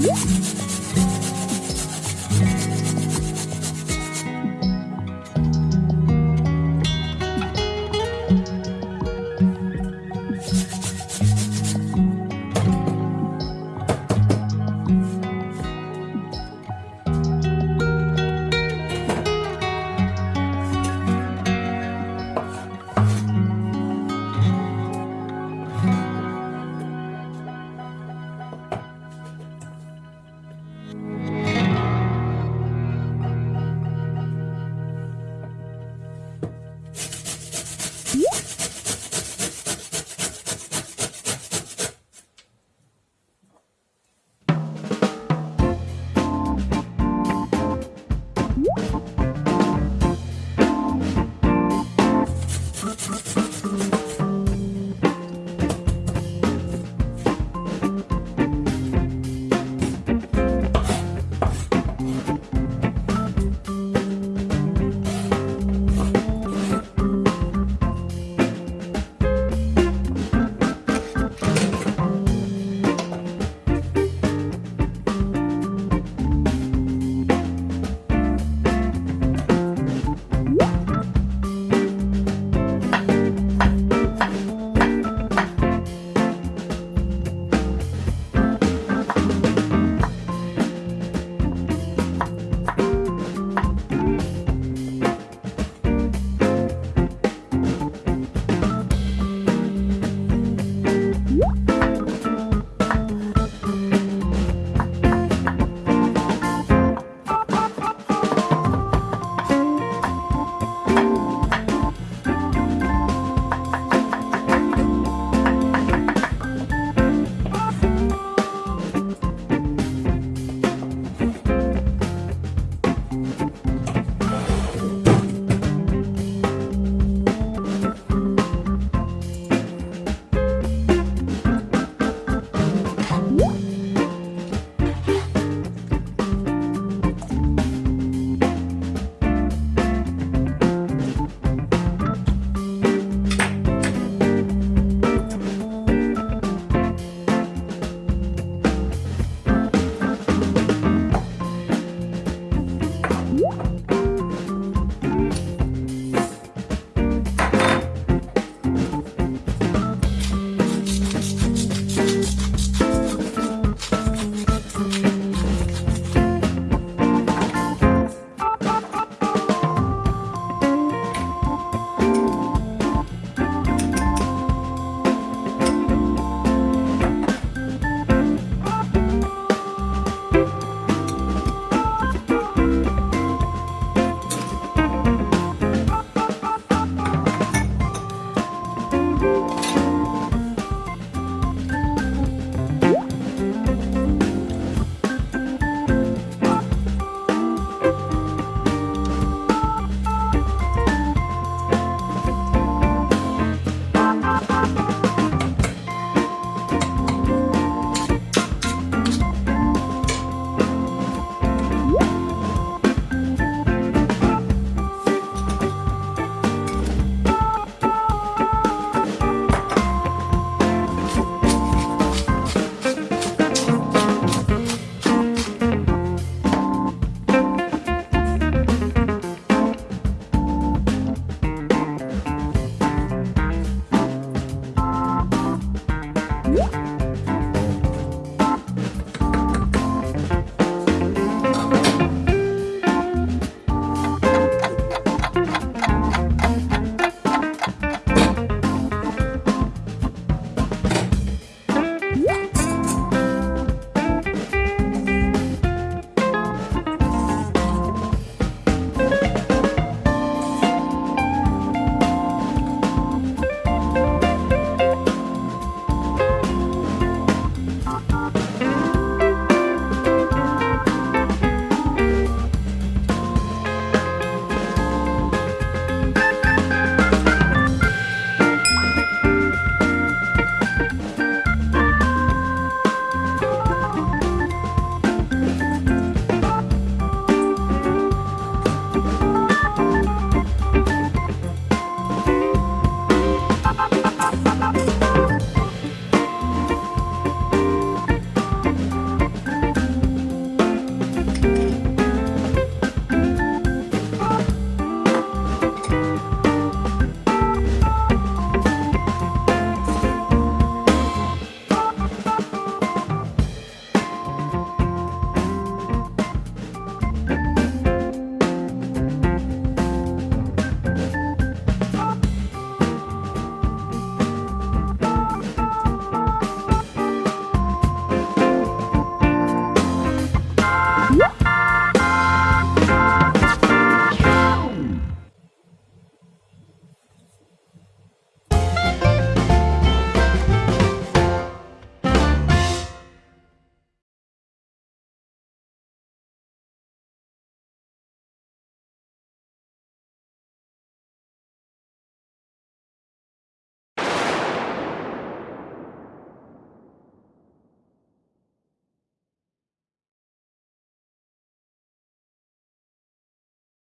Woof!